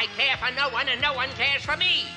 I care for no one and no one cares for me.